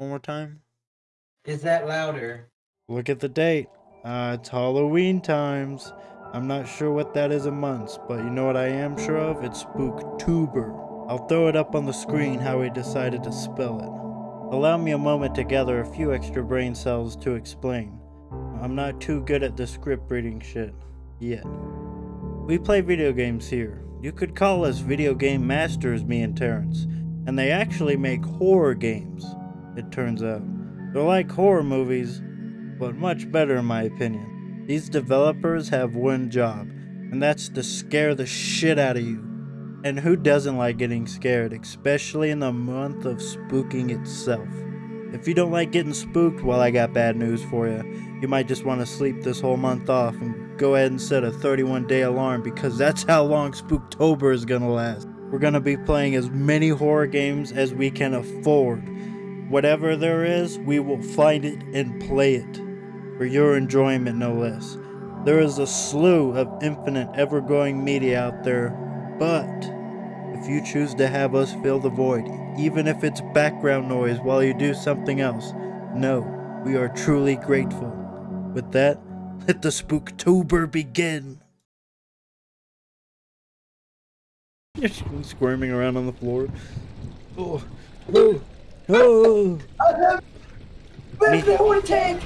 One more time. Is that louder? Look at the date. Uh, it's Halloween times. I'm not sure what that is in months, but you know what I am sure of? It's Spooktober. I'll throw it up on the screen how we decided to spell it. Allow me a moment to gather a few extra brain cells to explain. I'm not too good at the script reading shit. Yet. We play video games here. You could call us video game masters, me and Terrence. And they actually make horror games, it turns out. They're like horror movies, but much better in my opinion. These developers have one job, and that's to scare the shit out of you. And who doesn't like getting scared, especially in the month of spooking itself? If you don't like getting spooked, well, I got bad news for you. You might just want to sleep this whole month off and go ahead and set a 31 day alarm because that's how long Spooktober is gonna last. We're gonna be playing as many horror games as we can afford. Whatever there is, we will find it and play it. For your enjoyment, no less. There is a slew of infinite, ever growing media out there, but if you choose to have us fill the void, even if it's background noise while you do something else, no, we are truly grateful. With that, let the Spooktober begin. Squirming around on the floor. Oh, oh, oh. Where's the holy tank?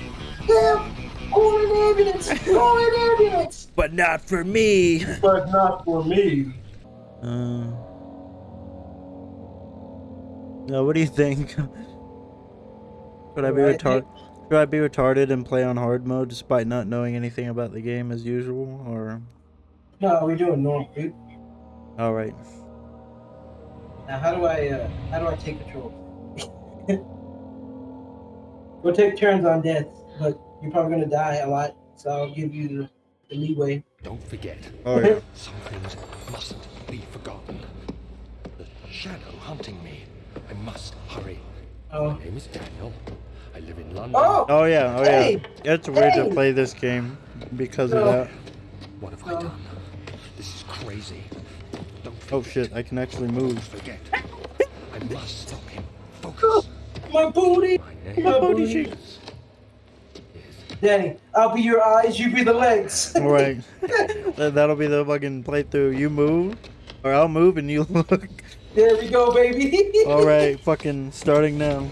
Help! Call an ambulance! Call an ambulance! But not for me. But not for me. Uh, no, what do you think? Should I be retarded? Should I be retarded and play on hard mode despite not knowing anything about the game as usual? Or No, we're doing normal. all right, Now, how do I, uh, how do I take control? we'll take turns on death, but you're probably gonna die a lot, so I'll give you the, the leeway. Don't forget, oh yeah. some things mustn't be forgotten. The shadow hunting me. I must hurry. Oh, My name is Daniel. I live in London. oh, Oh yeah, oh Hey! yeah. It's weird Hey! to play this game because of oh. that. What have I oh. done? This is crazy. Don't Oh forget. shit, I can actually Don't move. forget. I must stop him. Oh. Focus. My booty! My name My booty is- cheek. Danny, I'll be your eyes, you be the legs. All right, That- that'll be the fucking playthrough. You move, or I'll move and you look. there we go, baby. All right, fucking starting now.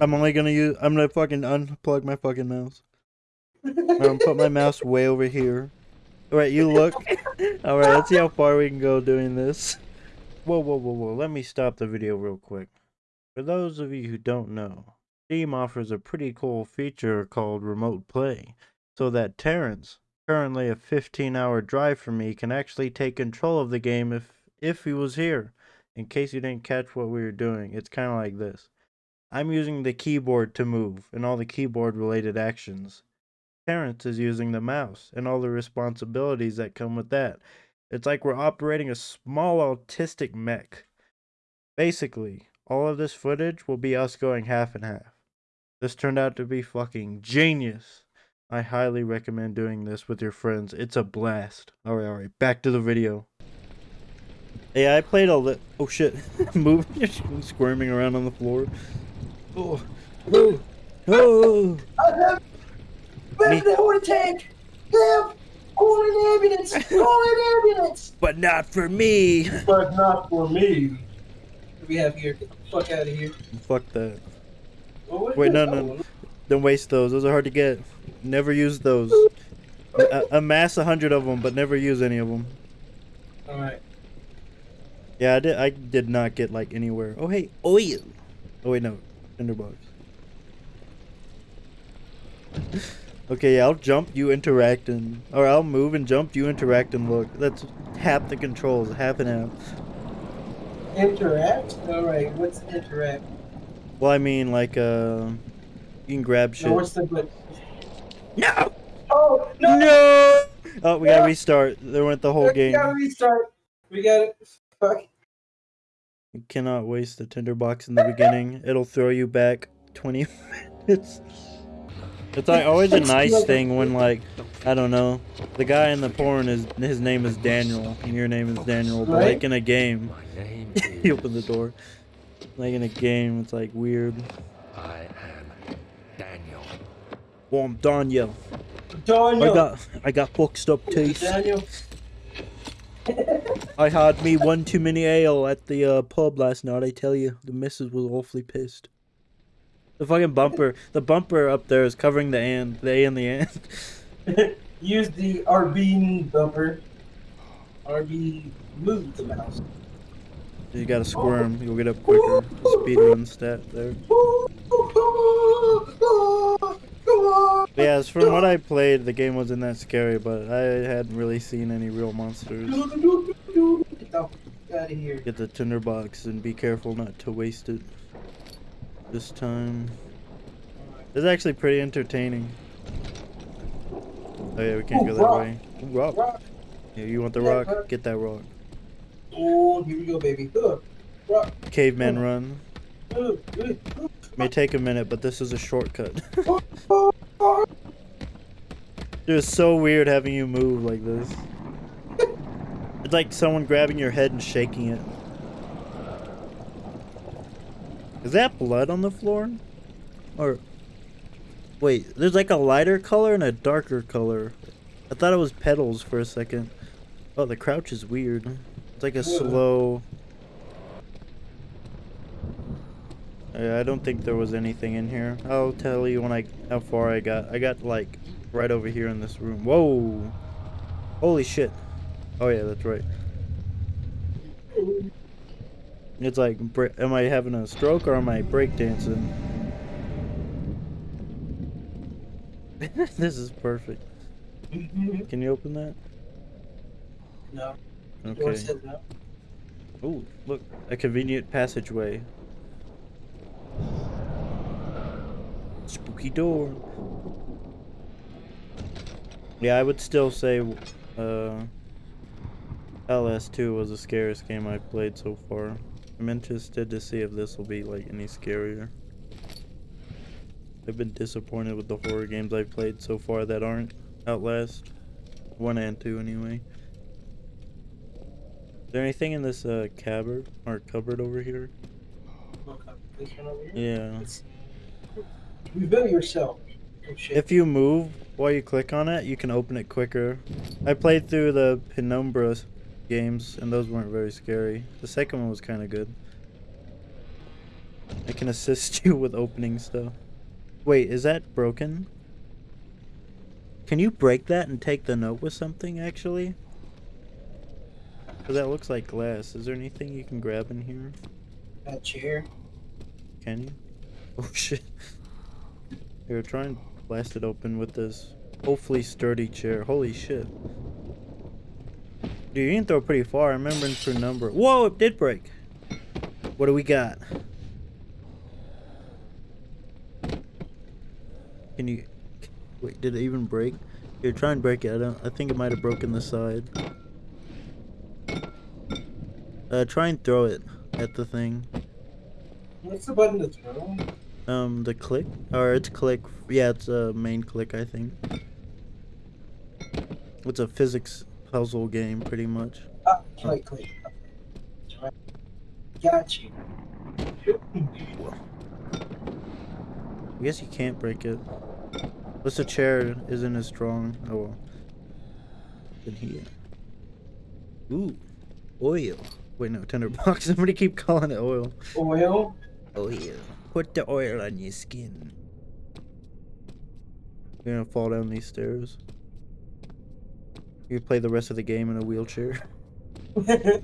I'm only gonna use. I'm gonna fucking unplug my fucking mouse. I'm gonna put my mouse way over here. All right, you look. All right, let's see how far we can go doing this. Whoa, whoa, whoa, whoa! Let me stop the video real quick. For those of you who don't know, Steam offers a pretty cool feature called Remote Play, so that Terrence, currently a 15-hour drive from me, can actually take control of the game if if he was here. In case you didn't catch what we were doing, it's kind of like this. I'm using the keyboard to move and all the keyboard related actions. Terrence is using the mouse and all the responsibilities that come with that. It's like we're operating a small autistic mech. Basically, all of this footage will be us going half and half. This turned out to be fucking genius. I highly recommend doing this with your friends. It's a blast. Alright, alright, back to the video. Yeah, I played a lit. Oh shit. Moving, you're squirming around on the floor. Oh, oh, oh. Me- the holy tank? Help! Call an ambulance! Call an ambulance! But not for me. But not for me. We have here? Get the fuck out of here. Fuck that. Oh, what Wait, no, no. one? Don't waste those. Those are hard to get. Never use those. A- amass a hundred of them, but never use any of them. Alright. Yeah, I did. I did not get like anywhere. Oh hey, oil. Oh wait, no, tinderbox. okay, yeah, I'll jump. You interact and, or I'll move and jump. You interact and look. That's half the controls. Half and half. Interact? Alright, what's interact? Well, I mean, like, uh, you can grab shit. No, what's the but? No. Oh, no! No. Oh, we gotta restart. There went the whole We game. gotta restart. We gotta. Fuck. You cannot waste the tinderbox in the beginning. It'll throw you back 20 minutes. It's like always a nice thing when like I don't know, the guy in the porn is his name is Daniel and your name is Daniel, but like in a game, My name you is. the door. Like in a game, it's like weird. I am Daniel. Well, I'm Daniel. Daniel. I got I got boxed up teeth. Daniel. I had me one too many ale at the uh, pub last night. I tell you, the missus was awfully pissed. The fucking bumper, the bumper up there is covering the and, the A and the and. Use the RB bumper. RB move the mouse. You gotta squirm. You'll get up quicker. Speed run stat there. Yeah, as from what I played, the game wasn't that scary, but I hadn't really seen any real monsters. Get the out of here. Get the tinderbox and be careful not to waste it. This time. It's actually pretty entertaining. Oh yeah, we can't Ooh, go that rock. way. Ooh, rock. Yeah, you want the rock? Get that rock. Oh, here we go, baby. Rock. Caveman run. May take a minute, but this is a shortcut. uh, uh, uh. It was so weird having you move like this. It's like someone grabbing your head and shaking it. Is that blood on the floor? Or wait, there's like a lighter color and a darker color. I thought it was petals for a second. Oh, the crouch is weird. It's like a slow. Yeah, I don't think there was anything in here. I'll tell you when I how far I got. I got like right over here in this room. Whoa! Holy shit! Oh yeah, that's right. It's like, am I having a stroke or am I breakdancing? this is perfect. Can you open that? No. Okay. no. Oh, look, a convenient passageway. Spooky door. Yeah, I would still say uh, LS2 was the scariest game I've played so far. I'm interested to see if this will be like any scarier. I've been disappointed with the horror games I've played so far that aren't Outlast. 1 and 2 anyway. Is there anything in this uh, cupboard or cupboard over here? Okay. This one over here. Yeah. It's- Reveal yourself. If you move while you click on it, you can open it quicker. I played through the Penumbra games, and those weren't very scary. The second one was kind of good. I can assist you with opening stuff. Wait, is that broken? Can you break that and take the note with something, actually? Because that looks like glass. Is there anything you can grab in here? that chair. Can you? Oh shit. Here, try and blast it open with this hopefully sturdy chair. Holy shit. Dude, you can throw pretty far. I remember for number. Whoa, it did break. What do we got? Can you wait? Did it even break? Here, try and break it. I don't. I think it might have broken the side. Uh, try and throw it at the thing. What's the button to throw? Um, the click, or it's click. Yeah, it's a main click, I think. It's a physics puzzle game, pretty much. Ah, click, click. Got you. I guess you can't break it. Unless the chair isn't as strong. Oh well. In here. Ooh, oil. Wait, no, tinderbox. Somebody keep calling it oil. Oil. Oil. Put the oil on your skin. You're gonna fall down these stairs. You play the rest of the game in a wheelchair.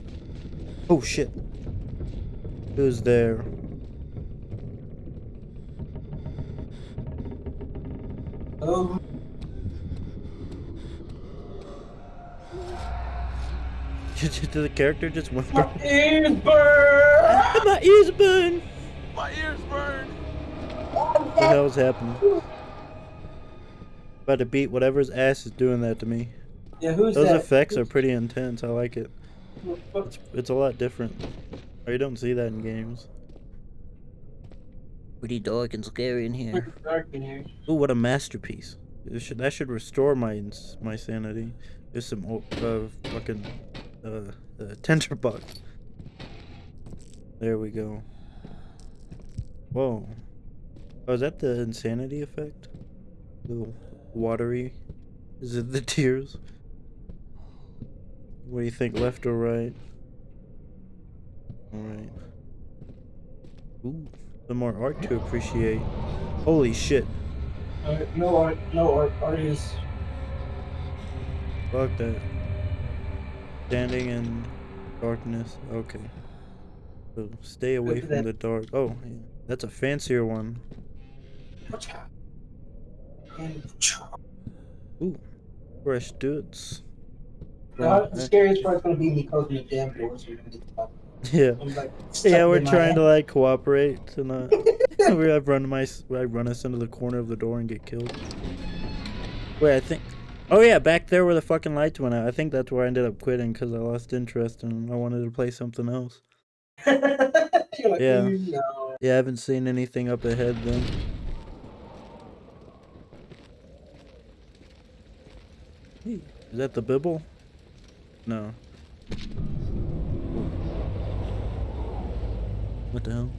Oh shit. Who's there? Um, Did the character just went my ears burn. My ears burn! My ears burn! What the hell's happening? About to beat whatever's ass is doing that to me. Yeah, who's Those that? effects are pretty intense. I like it. It's, it's a lot different. Or you don't see that in games. Pretty dark and scary in here. Pretty dark in here. Ooh, what a masterpiece. It should, that should restore my my sanity. There's some o- uh, fucking uh, uh, tinderbox. There we go. Whoa. Oh, is that the insanity effect? The watery? Is it the tears? What do you think, left or right? Alright. Ooh, some more art to appreciate. Holy shit. Uh, no art, no art, art is Fuck that. Standing in darkness. Okay. So stay away from that. the dark. Oh, yeah. that's a fancier one. and Ooh, fresh dudes. Now, the scariest part's gonna be me closing the damn doors. So get the fuck- Yeah. Like, Yeah, we're trying to like cooperate to not. we have run my I run us into the corner of the door and get killed. Wait, I think. Oh yeah, back there where the fucking lights went out. I think that's where I ended up quitting because I lost interest and I wanted to play something else. Like, Yeah. "Mm, no. Yeah, I haven't seen anything up ahead then. Is that the Bibble? No. What the hell?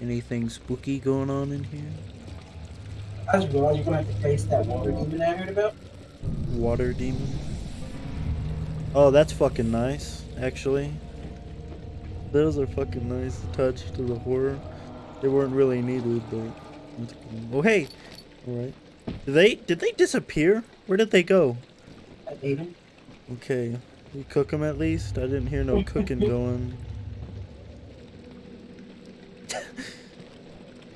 Anything spooky going on in here? I just realized you're gonna have to face that water demon I heard about. Water demon? Oh, that's fucking nice, actually. Those are fucking nice to touch to the horror. They weren't really needed, but. Oh, hey! Alright. Did they, did they disappear? Where did they go? I ate him. Okay. We cook them at least? I didn't hear no cooking going.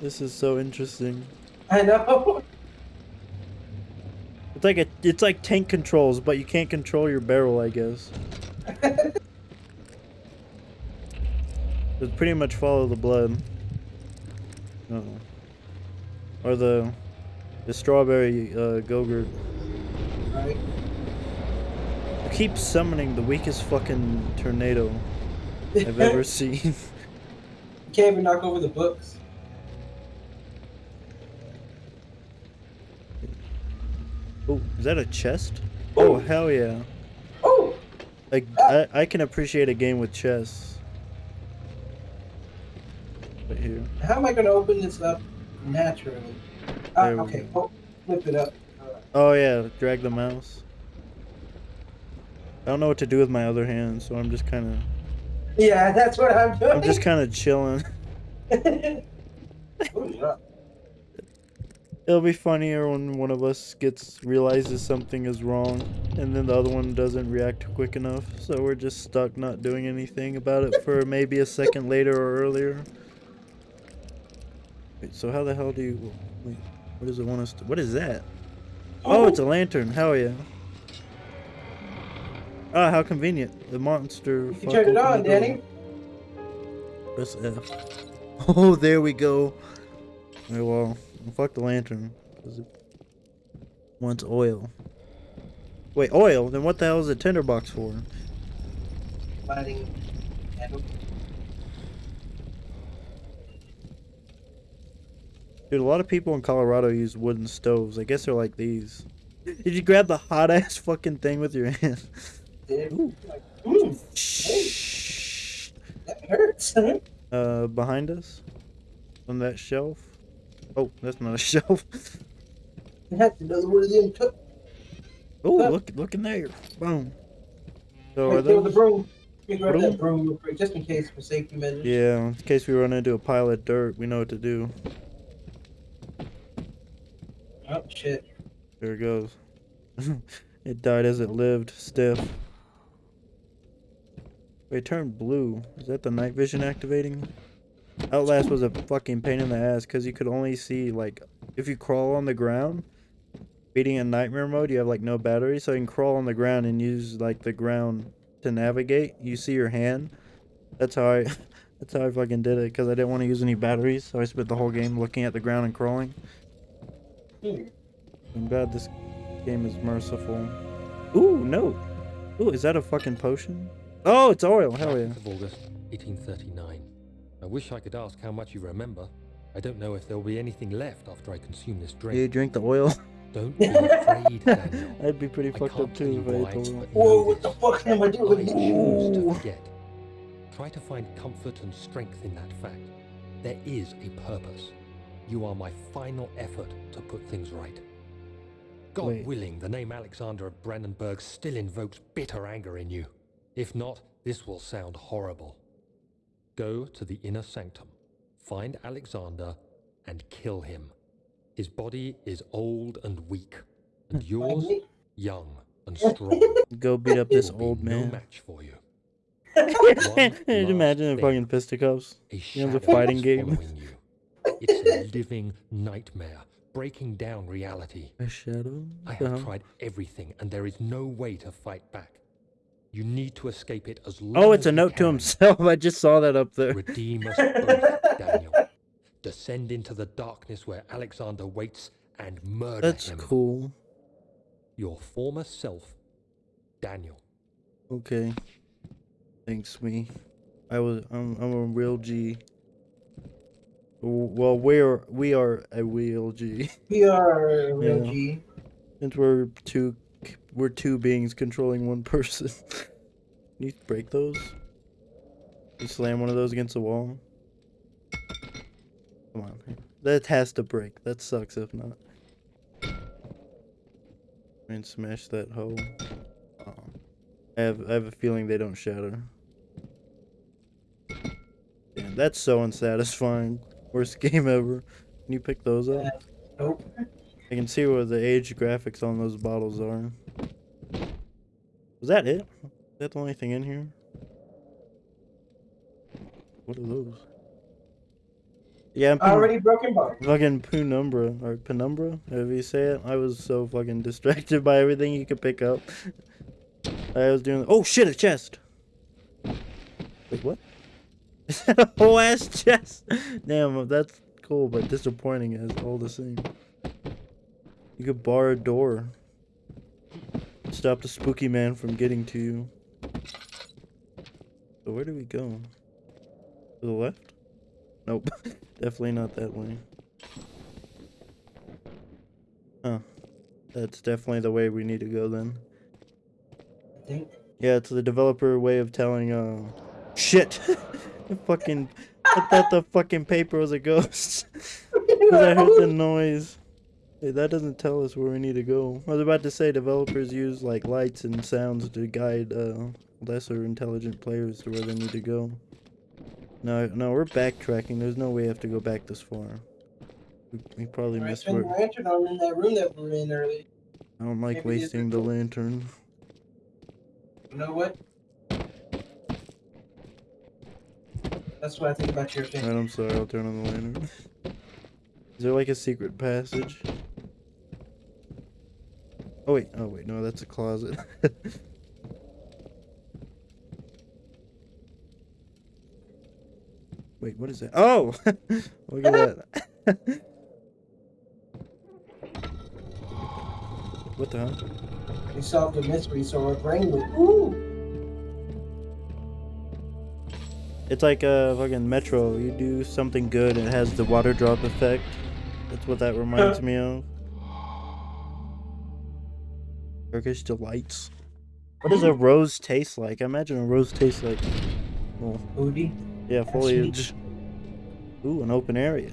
this is so interesting. I know. It's like a, it's like tank controls, but you can't control your barrel, I guess. It's pretty much follow the blood. Oh. Or the the strawberry uh, Gogurt. Right. Keep summoning the weakest fucking tornado I've ever seen. You can't even knock over the books. oh, is that a chest? Oh Oh. hell yeah! Oh, Like I, I can appreciate a game with chess. Right here. how am I gonna open this up naturally? Ah, okay. Oh, flip it up. Alright. Oh yeah, drag the mouse. I don't know what to do with my other hand, so I'm just kind of Yeah, that's what I'm doing. I'm just kind of chilling. oh. It'll be funnier when one of us gets realizes something is wrong, and then the other one doesn't react quick enough. So we're just stuck not doing anything about it for maybe a second later or earlier. Wait, so how the hell do you? Wait, what does it want us to? What is that? Oh, it's a lantern. Hell yeah. Ah, how convenient. The monster. You can fuck turn it on. Danny. Press F. Oh, there we go. Alright, well, fuck the lantern. 'cause it wants oil. Wait, oil? Then what the hell is a tinderbox for? Lighting. Dude, a lot of people in Colorado use wooden stoves. I guess they're like these. Did you grab the hot ass fucking thing with your hand? Did. Ooh. Like, mm, Shh. that hurts. Uh, behind us? On that shelf? Oh, that's not a shelf. That's another one of them. Oh, Look. look, in there. Boom. So are with the broom. Grab Broom? that broom real quick, just in case for safety measures. Yeah, in case we run into a pile of dirt, we know what to do. Oh shit. There it goes. it died as it lived, stiff. It turned blue. Is that the night vision activating? Outlast was a fucking pain in the ass because you could only see, like, if you crawl on the ground, beating in nightmare mode, you have, like, no battery, so you can crawl on the ground and use, like, the ground to navigate. You see your hand. That's how I. That's how I fucking did it because I didn't want to use any batteries, so I spent the whole game looking at the ground and crawling. I'm glad this game is merciful. Ooh, no. Ooh, is that a fucking potion? Oh, it's oil. Hell yeah. 19th of August, 1839. I wish I could ask how much you remember. I don't know if there will be anything left after I consume this drink. You drink the oil? Don't be afraid, Daniel. I'd be pretty I fucked up too you if I ate the oil. Whoa, what the fuck am I doing? I doing? choose to Ooh. forget. try to find comfort and strength in that fact. There is a purpose. You are my final effort to put things right. God Wait. willing, the name Alexander of Brennenburg still invokes bitter anger in you. If not, this will sound horrible. Go to the inner sanctum, find Alexander, and kill him. His body is old and weak, and yours young and strong. Go beat up He this will be old no man. match for you. Can you imagine the thing. fucking fisticuffs? A You know, the shadow fighting game. you. It's a living nightmare, breaking down reality. A shadow? I The have hell? tried everything, and there is no way to fight back. You need to escape it as long Oh, as it's a you note to himself. I just saw that up there. Redeem us both, Daniel. Descend into the darkness where Alexander waits and murder That's him. cool. Your former self, Daniel. Okay. Thanks, me. I was. I'm. I'm a real G. Well, we're we are a real G. We are a real Yeah. G. Since we're two, we're two beings controlling one person. Can you break those? You slam one of those against the wall. Come on, that has to break. That sucks if not. And smash that hole. Oh. I have I have a feeling they don't shatter. Damn, that's so unsatisfying. Worst game ever. Can you pick those up? Nope. I can see what the age graphics on those bottles are. Was that it? Is that the only thing in here? What are those? Yeah, I'm Already broken bar. fucking penumbra or penumbra, however you say it. I was so fucking distracted by everything you could pick up. I was doing. Oh shit! A chest. Wait, what? Is that a whole ass chest? Damn, that's cool, but disappointing as all the same. You could bar a door. Stop the spooky man from getting to you. So where do we go? To the left? Nope. definitely not that way. Huh. That's definitely the way we need to go then. I think. Yeah, it's the developer way of telling, uh... Shit! Fucking... I thought the fucking paper was a ghost. Because I heard the noise. That doesn't tell us where we need to go. I was about to say developers use like lights and sounds to guide uh, lesser intelligent players to where they need to go. No, no, we're backtracking. There's no way we have to go back this far. We, we probably I missed where. lantern on in that room that we were in earlier. I don't like maybe wasting the lantern. You know what? That's what I think about your thing. Alright, I'm sorry. I'll turn on the lantern. Is there like a secret passage? Oh wait, oh wait, no, that's a closet. wait, what is that? Oh! Look at that. what the hell? We solved a mystery, so our brain went, ooh! It's like a fucking Metro. You do something good, and it has the water drop effect. That's what that reminds me of. Turkish delights. What does a rose taste like? I imagine a rose tastes like, well, Booty. yeah, foliage. Ooh, an open area.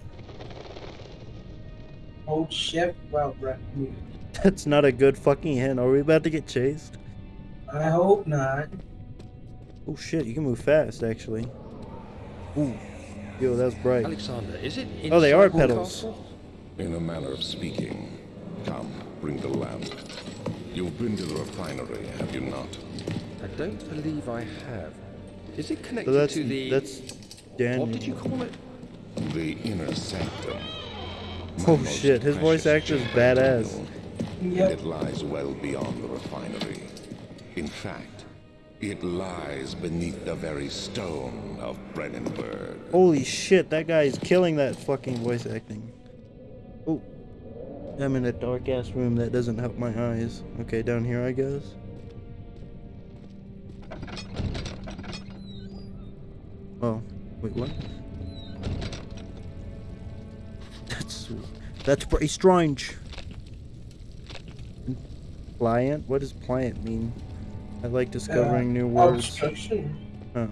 Old chef. Wow, right. That's not a good fucking hint. Are we about to get chased? I hope not. Oh shit, you can move fast actually. Ooh, yo, that's bright. Alexander, is it Oh, they are inside the pedals. castle? In a manner of speaking. Come, bring the lamp. You've been to the refinery, have you not? I don't believe I have. Is it So connected that's to the... that's Daniel. What did you call it? The inner sanctum. My Oh, shit, his voice precious actor's chamber, badass. Daniel. Yep. It lies well beyond the refinery. In fact, it lies beneath the very stone of Brennenburg. Holy shit, that guy is killing that fucking voice acting. I'm in a dark ass room that doesn't help my eyes. Okay, down here I guess. Oh, wait, what? That's that's pretty strange. Pliant? What does pliant mean? I like discovering new words. Oh.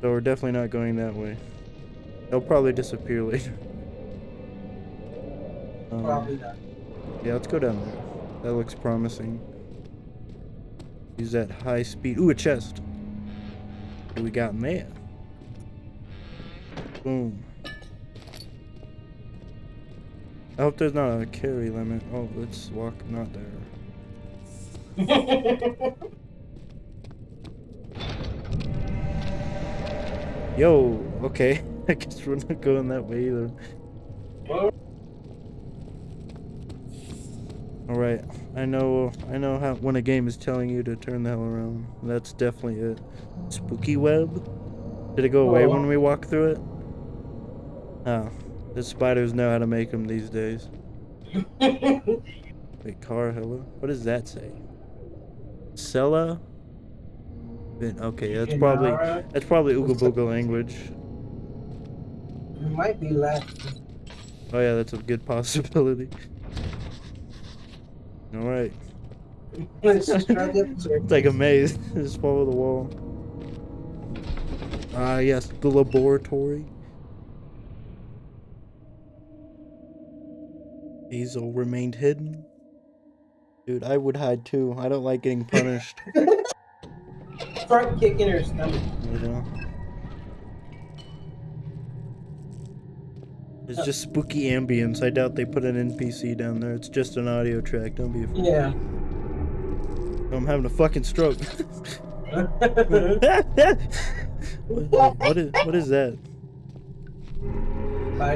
So we're definitely not going that way. They'll probably disappear later. Um, Probably not. Yeah, let's go down there. That looks promising. Use that high speed. Ooh, a chest. What we got in there? Boom. I hope there's not a carry limit. Oh, let's walk not there. Yo, okay. I guess we're not going that way either. Well, All right, I know, I know how when a game is telling you to turn the hell around. That's definitely it. Spooky web. Did it go away Oh. when we walked through it? Oh, the spiders know how to make them these days. Wait, car, hello. What does that say? Sella. Okay, that's probably that's probably Ooga Booga language. It might be Latin. Oh yeah, that's a good possibility. All right. Let's just try the episode. It's like a maze. Just follow the wall. Ah, yes, the laboratory. Hazel remained hidden. Dude, I would hide too. I don't like getting punished. Front kick in her stomach. Yeah. It's just spooky ambience. I doubt they put an NPC down there. It's just an audio track. Don't be afraid. Yeah. I'm having a fucking stroke. What is what is that?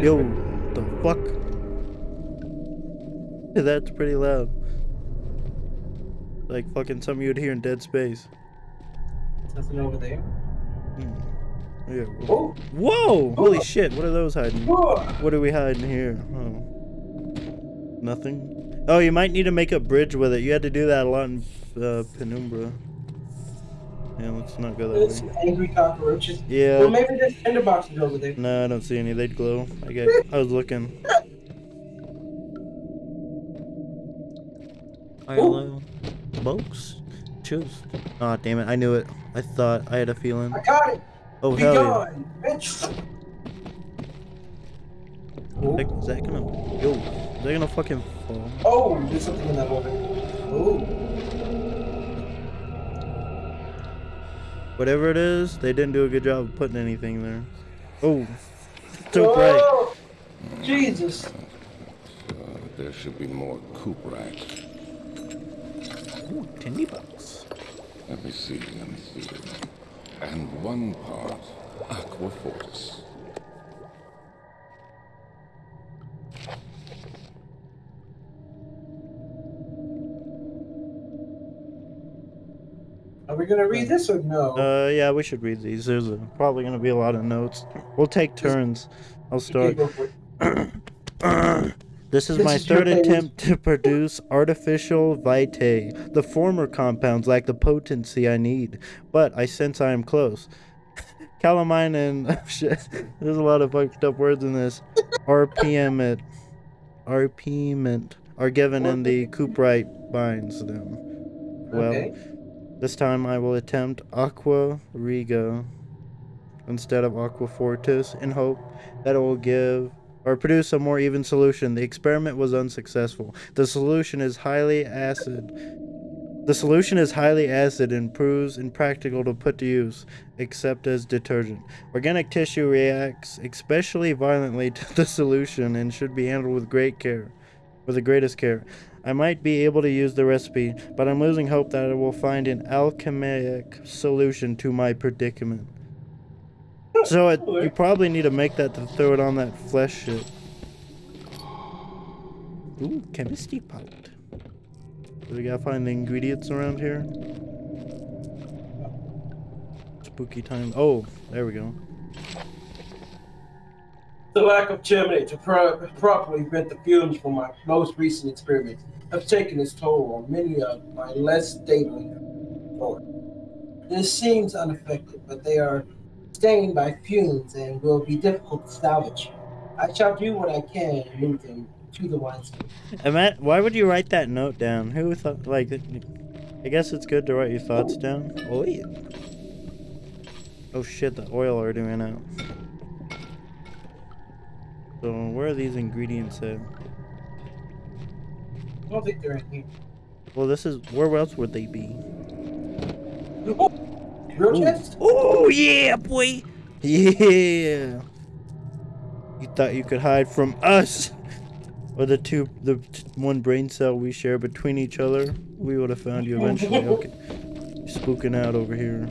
Yo, the fuck? That's pretty loud. Like fucking something you'd hear in Dead Space. Nothing over there. Hmm. Yeah. whoa. Oh, Whoa! Holy shit! What are those hiding? whoa. What are we hiding here? Oh. Nothing. Oh, you might need to make a bridge with it. You had to do that a lot in uh, Penumbra. Yeah, let's not go that There's way. some angry cockroaches. Yeah. Well, Yeah. maybe there's tender boxes over there. No, I don't see any. They'd glow. I get. I was looking. Hello, folks. Choose. Oh damn it! I knew it. I thought I had a feeling. I got it. Oh Be hell yeah! gone, bitch. Oh. Like, Is that gonna? Yo, is that gonna fucking fall? oh, there's something in that water. Oh, Whatever it is, they didn't do a good job of putting anything there. Oh, so bright. Oh, Jesus. Uh, there should be more coop racks. Ooh, tinny bucks. Let me see, let me see. And one part aqua fortis. Are we gonna read this or no? Uh, yeah, we should read these. There's a, probably gonna be a lot of notes. We'll take turns. I'll Okay, start. it. this is This my is third attempt to produce artificial vitae. The former compounds lack the potency I need, but I sense I am close. Calamine and oh, shit. There's a lot of fucked up words in this. RPM it. RPment are given in the Cooperite binds them. Well, okay. this time I will attempt Aqua Rigo instead of Aqua Fortis in hope that it will give or produce a more even solution. The experiment was unsuccessful. The solution is highly acid. The solution is highly acid and proves impractical to put to use, except as detergent. Organic tissue reacts especially violently to the solution and should be handled with great care, with the greatest care. I might be able to use the recipe, but I'm losing hope that I will find an alchemic solution to my predicament. So it, you probably need to make that to throw it on that flesh shit. Ooh, chemistry pot. Do we gotta find the ingredients around here? Spooky time. Oh, there we go. The lack of germinate to pro- properly vent the fumes from my most recent experiments have taken its toll on many of my less stable core. This seems unaffected, but they are stained by fumes and will be difficult to salvage. I shall do what I can to move them to the wineskin. Matt, why would you write that note down? Who thought, like, I guess it's good to write your thoughts down. Oh, yeah. Oh shit, the oil already ran out. So where are these ingredients at? I don't think they're in here. Well, this is where else would they be? Real chest? Oh yeah, boy. Yeah. You thought you could hide from us, or the two, the t- one brain cell we share between each other? We would have found you eventually. Okay. Spooking out over here.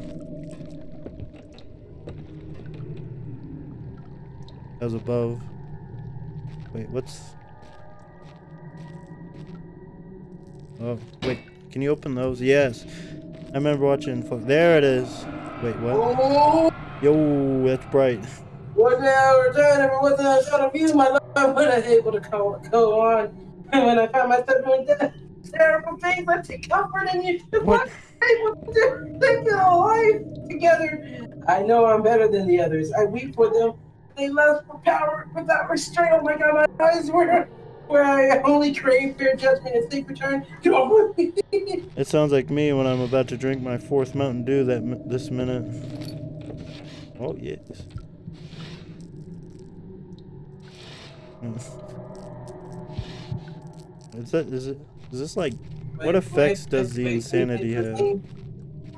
As above. Wait, what's? Oh, wait. Can you open those? Yes. I remember watching. There it is. Wait, what? Oh, Yo, that's bright. one day I returned and was a shot of you, my love, when I able to go, go on. And when I found myself doing that terrible things, I take comfort in you. What? able to in a life together. I know I'm better than the others. I weep for them. They lust for power without restraint. Oh my god, my eyes were where I only crave fear, judgment, and seek return. It sounds like me when I'm about to drink my fourth Mountain Dew that this minute. Oh yes. Hmm. Is that is it? Is this like? What effects does the insanity have?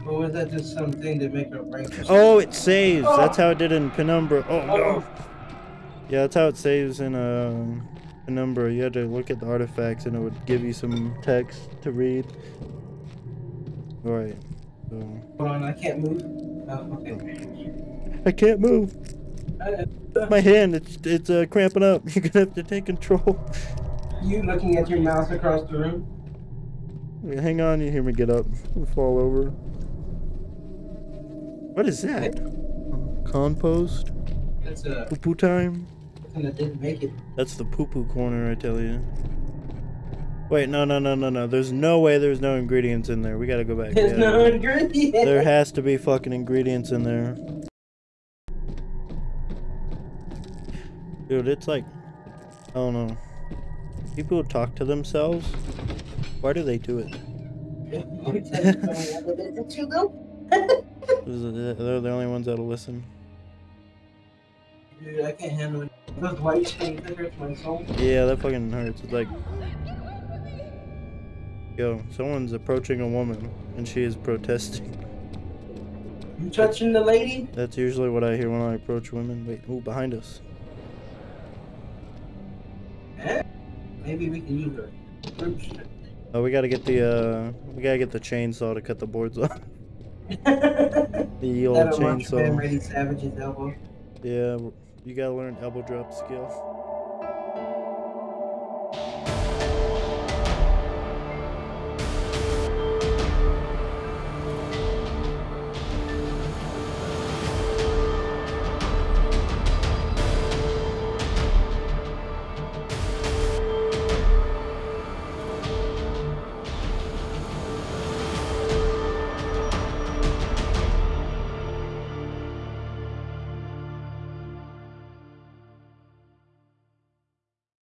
Or was that just something to make brain? Oh, it saves. That's how it did in Penumbra. Oh no. Yeah, that's how it saves in um, Penumbra. You had to look at the artifacts and it would give you some text to read. Alright. So Hold on, I can't move. Oh, okay. I can't move. Uh, My hand, it's it's uh, cramping up. You're gonna have to take control. you looking at your mouse across the room? Hang on, you hear me get up. I'll fall over. What is that? Compost? That's uh, Poo poo time? Something that didn't make it. That's the poo poo corner, I tell you. Wait, no, no, no, no, no. There's no way there's no ingredients in there. We gotta go back. There's Yeah. no ingredient. There has to be fucking ingredients in there. Dude, it's like, I don't know. People talk to themselves, why do they do it- They're the only ones that'll listen. Dude, I can't handle it. Those white things that hurts my soul. Yeah, that fucking hurts. It's like, yo, someone's approaching a woman and she is protesting. You touching the lady? That's usually what I hear when I approach women. Wait, ooh, behind us. Eh? Maybe we can use her. Oh, we gotta get the uh, we gotta get the chainsaw to cut the boards off. The old That'll launch Ben chainsaw. Elbow. Yeah, you gotta learn elbow drop skill.